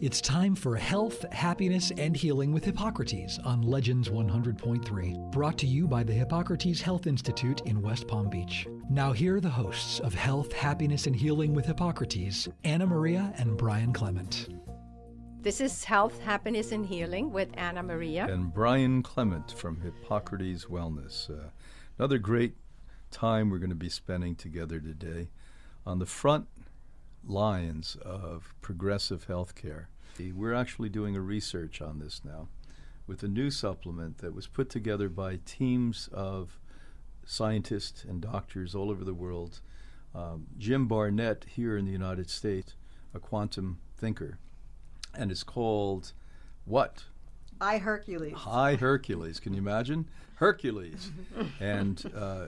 It's time for Health, Happiness, and Healing with Hippocrates on Legends 100.3, brought to you by the Hippocrates Health Institute in West Palm Beach. Now, here are the hosts of Health, Happiness, and Healing with Hippocrates, Anna Maria and Brian Clement. This is Health, Happiness, and Healing with Anna Maria. And Brian Clement from Hippocrates Wellness. Uh, another great time we're going to be spending together today on the front lines of progressive healthcare. We're actually doing a research on this now with a new supplement that was put together by teams of scientists and doctors all over the world. Um, Jim Barnett here in the United States, a quantum thinker, and it's called what? I Hercules. Hi Hercules. Can you imagine? Hercules. and uh,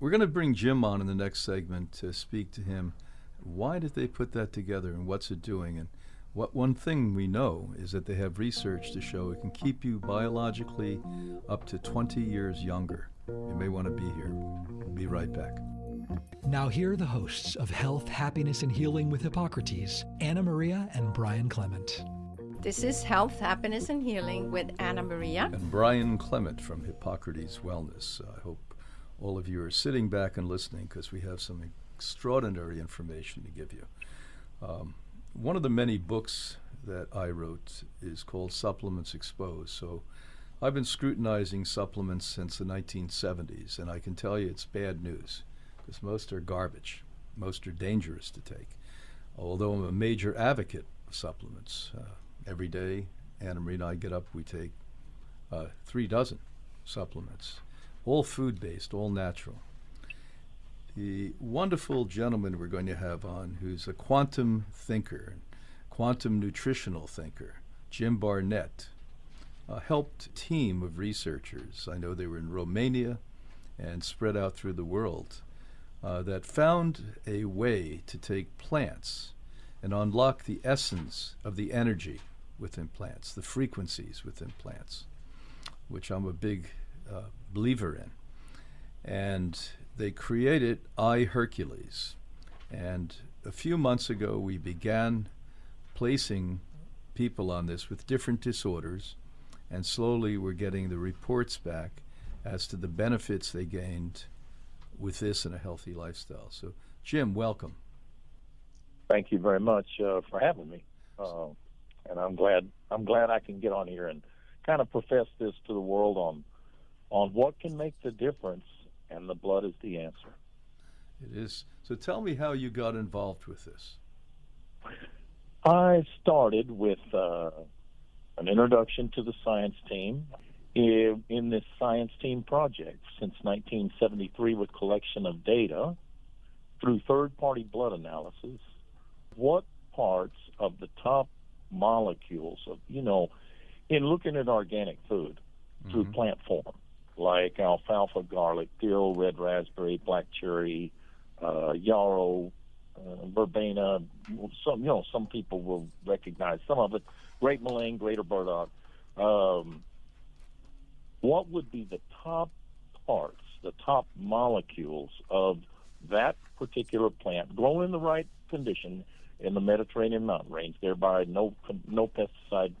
we're going to bring Jim on in the next segment to speak to him why did they put that together and what's it doing? And what one thing we know is that they have research to show it can keep you biologically up to 20 years younger. You may want to be here. We'll be right back. Now, here are the hosts of Health, Happiness, and Healing with Hippocrates, Anna Maria and Brian Clement. This is Health, Happiness, and Healing with Anna Maria. And Brian Clement from Hippocrates Wellness. I hope all of you are sitting back and listening because we have some extraordinary information to give you. Um, one of the many books that I wrote is called Supplements Exposed. So I've been scrutinizing supplements since the 1970s, and I can tell you it's bad news because most are garbage. Most are dangerous to take. Although I'm a major advocate of supplements. Uh, every day, Anna Marie and I get up, we take uh, three dozen supplements, all food based, all natural the wonderful gentleman we're going to have on who's a quantum thinker, quantum nutritional thinker, Jim Barnett, uh, helped team of researchers. I know they were in Romania and spread out through the world uh, that found a way to take plants and unlock the essence of the energy within plants, the frequencies within plants, which I'm a big uh, believer in. And they created I Hercules. And a few months ago, we began placing people on this with different disorders, and slowly we're getting the reports back as to the benefits they gained with this and a healthy lifestyle. So, Jim, welcome. Thank you very much uh, for having me, uh, and I'm glad I'm glad I can get on here and kind of profess this to the world on on what can make the difference and the blood is the answer. It is. So tell me how you got involved with this. I started with uh, an introduction to the science team in, in this science team project since 1973 with collection of data through third party blood analysis. What parts of the top molecules of, you know, in looking at organic food mm-hmm. through plant form, like alfalfa, garlic, dill, red raspberry, black cherry, uh, yarrow, uh, verbena. Some you know some people will recognize some of it. Great mullein, greater burdock. Um, what would be the top parts, the top molecules of that particular plant grown in the right condition in the Mediterranean mountain range, thereby no no pesticide,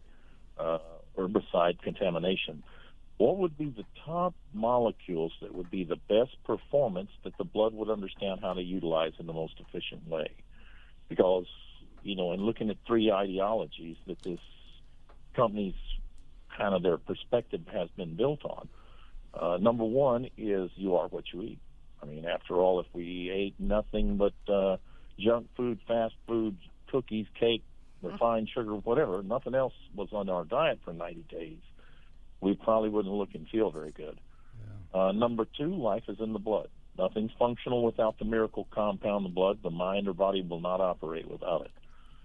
uh, herbicide contamination? What would be the top molecules that would be the best performance that the blood would understand how to utilize in the most efficient way? Because, you know, in looking at three ideologies that this company's kind of their perspective has been built on, uh, number one is you are what you eat. I mean, after all, if we ate nothing but uh, junk food, fast food, cookies, cake, refined sugar, whatever, nothing else was on our diet for 90 days we probably wouldn't look and feel very good. Yeah. Uh, number two, life is in the blood. Nothing's functional without the miracle compound, the blood. The mind or body will not operate without it.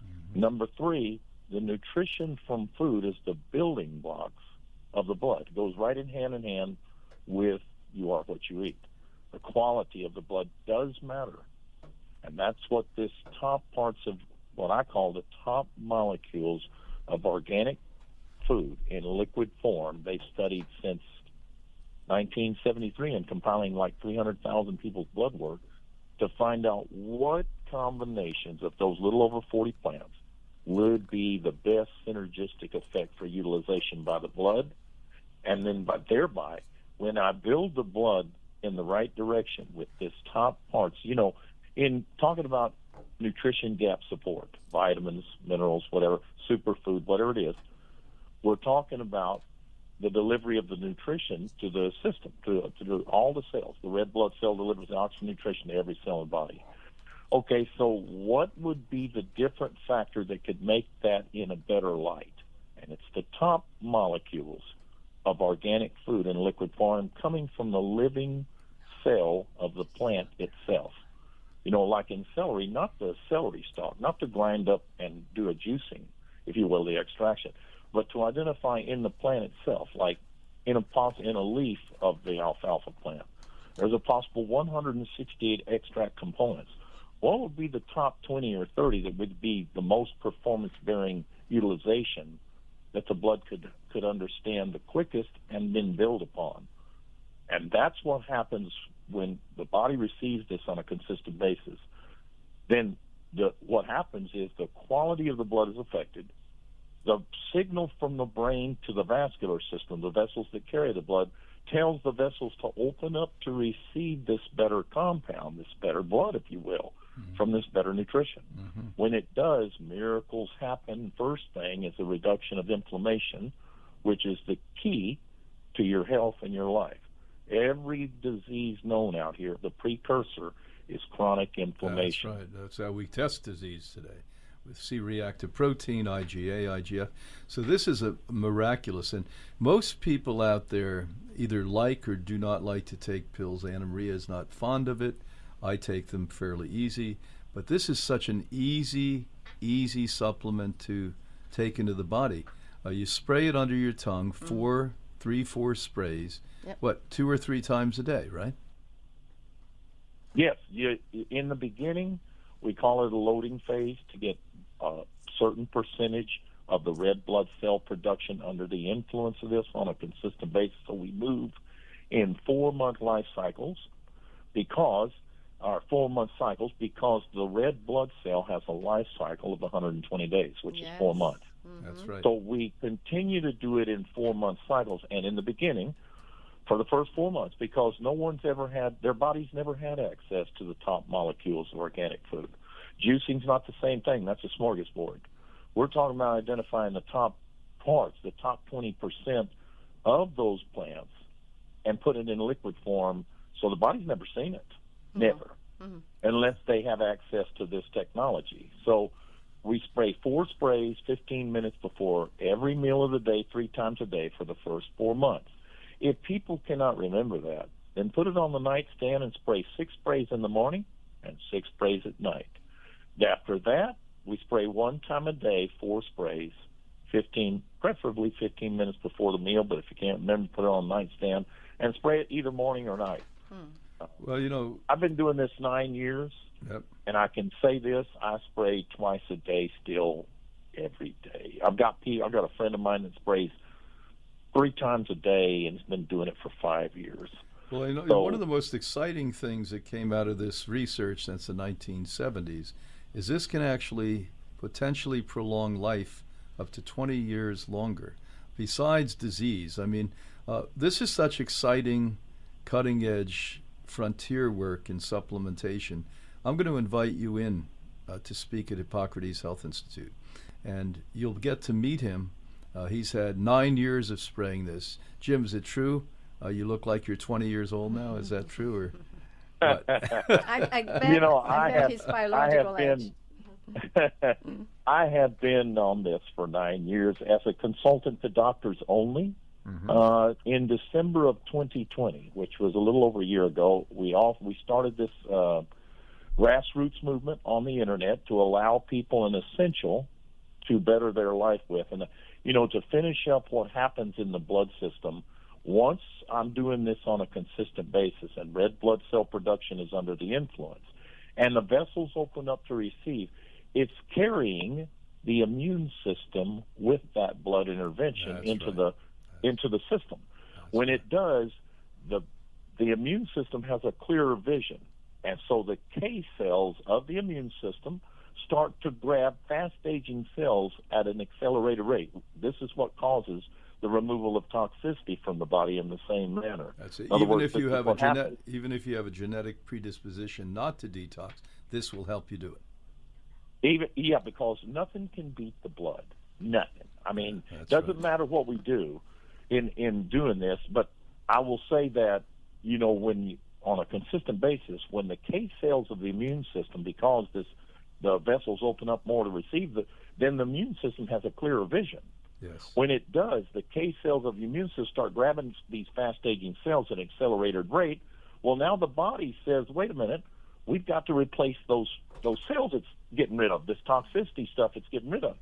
Mm-hmm. Number three, the nutrition from food is the building blocks of the blood. It goes right in hand in hand with you are what you eat. The quality of the blood does matter. And that's what this top parts of what I call the top molecules of organic food in liquid form. They've studied since 1973 and compiling like 300,000 people's blood work to find out what combinations of those little over 40 plants would be the best synergistic effect for utilization by the blood, and then by thereby, when I build the blood in the right direction with this top parts, you know, in talking about nutrition gap support, vitamins, minerals, whatever, superfood, whatever it is, we're talking about the delivery of the nutrition to the system, to, to all the cells. The red blood cell delivers the oxygen nutrition to every cell in the body. Okay, so what would be the different factor that could make that in a better light? And it's the top molecules of organic food in liquid form coming from the living cell of the plant itself. You know, like in celery, not the celery stalk, not to grind up and do a juicing, if you will, the extraction, but to identify in the plant itself, like in a pos- in a leaf of the alfalfa plant. There's a possible 168 extract components. What would be the top 20 or 30 that would be the most performance-bearing utilization that the blood could could understand the quickest and then build upon? And that's what happens when the body receives this on a consistent basis. Then the, what happens is the quality of the blood is affected the signal from the brain to the vascular system, the vessels that carry the blood, tells the vessels to open up to receive this better compound, this better blood, if you will, mm-hmm. from this better nutrition. Mm-hmm. When it does, miracles happen. First thing is a reduction of inflammation, which is the key to your health and your life. Every disease known out here, the precursor is chronic inflammation. That's right. That's how we test disease today with C-reactive protein, IgA, IGF. So this is a miraculous, and most people out there either like or do not like to take pills. Anna Maria is not fond of it. I take them fairly easy, but this is such an easy, easy supplement to take into the body. Uh, you spray it under your tongue, mm. four, three, four sprays. Yep. What, two or three times a day, right? Yes. You, in the beginning, we call it a loading phase to get a certain percentage of the red blood cell production under the influence of this on a consistent basis. So we move in four month life cycles because our four month cycles because the red blood cell has a life cycle of 120 days, which yes. is four months. Mm-hmm. That's right. So we continue to do it in four month cycles, and in the beginning, for the first four months, because no one's ever had their bodies never had access to the top molecules of organic food. Juicing's not the same thing. That's a smorgasbord. We're talking about identifying the top parts, the top 20% of those plants, and put it in liquid form so the body's never seen it. Mm-hmm. Never. Mm-hmm. Unless they have access to this technology. So we spray four sprays 15 minutes before every meal of the day, three times a day for the first four months. If people cannot remember that, then put it on the nightstand and spray six sprays in the morning and six sprays at night. After that, we spray one time a day, four sprays, 15, preferably 15 minutes before the meal, but if you can't remember, put it on the nightstand and spray it either morning or night. Hmm. Well, you know, I've been doing this nine years, yep. and I can say this: I spray twice a day still, every day. I've got I've got a friend of mine that sprays three times a day and has been doing it for five years. Well, you know, so, one of the most exciting things that came out of this research since the 1970s is this can actually potentially prolong life up to 20 years longer. Besides disease, I mean, uh, this is such exciting, cutting edge frontier work in supplementation. I'm going to invite you in uh, to speak at Hippocrates Health Institute, and you'll get to meet him. Uh, he's had nine years of spraying this. Jim, is it true? Uh, you look like you're 20 years old now. Is that true, or I, I bet, you know, I, I have, his biological I have age. Been, I have been on this for nine years as a consultant to doctors only. Mm-hmm. Uh, in December of 2020, which was a little over a year ago, we all we started this uh, grassroots movement on the internet to allow people an essential to better their life with, and you know to finish up what happens in the blood system once I'm doing this on a consistent basis and red blood cell production is under the influence and the vessels open up to receive, it's carrying the immune system with that blood intervention That's into right. the into the system. That's when right. it does, the the immune system has a clearer vision. And so the K cells of the immune system start to grab fast aging cells at an accelerated rate. This is what causes the removal of toxicity from the body in the same manner. That's it. Even words, if you have a happens. even if you have a genetic predisposition not to detox, this will help you do it. Even yeah, because nothing can beat the blood. Nothing. I mean, That's doesn't right. matter what we do in in doing this, but I will say that you know when you, on a consistent basis, when the K cells of the immune system, because this the vessels open up more to receive the, then the immune system has a clearer vision. Yes. When it does, the K cells of the immune system start grabbing these fast aging cells at an accelerated rate. Well, now the body says, wait a minute, we've got to replace those those cells it's getting rid of, this toxicity stuff it's getting rid of.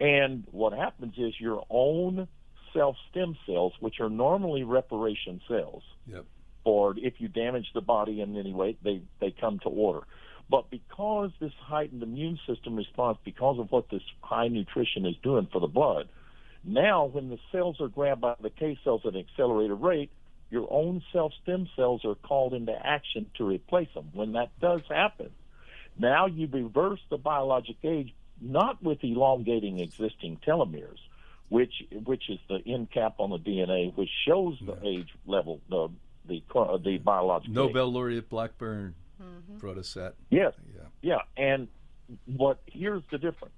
And what happens is your own self stem cells, which are normally reparation cells, Yep. or if you damage the body in any way, they, they come to order. But because this heightened immune system response, because of what this high nutrition is doing for the blood, now when the cells are grabbed by the K cells at an accelerated rate, your own self stem cells are called into action to replace them. When that does happen, now you reverse the biologic age not with elongating existing telomeres, which which is the end cap on the DNA, which shows the age level, the the the biologic age. Nobel laureate Blackburn Mm-hmm. us that. Yes. Yeah. Yeah, and what here's the difference.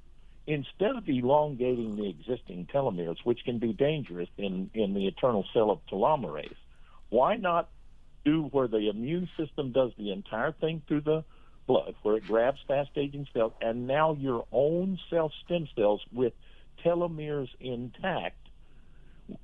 Instead of elongating the existing telomeres, which can be dangerous in, in the eternal cell of telomerase, why not do where the immune system does the entire thing through the blood, where it grabs fast aging cells, and now your own self stem cells with telomeres intact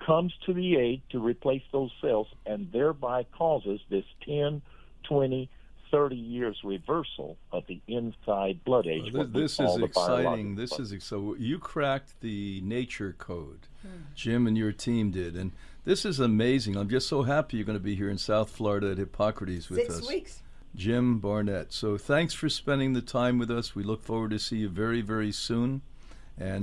comes to the aid to replace those cells and thereby causes this 10, 20, 30 years reversal of the inside blood age. Well, this, this is exciting. This blood. is ex- so you cracked the nature code. Hmm. Jim and your team did, and this is amazing. I'm just so happy you're going to be here in South Florida at Hippocrates with Six us. weeks. Jim Barnett. So thanks for spending the time with us. We look forward to see you very, very soon. And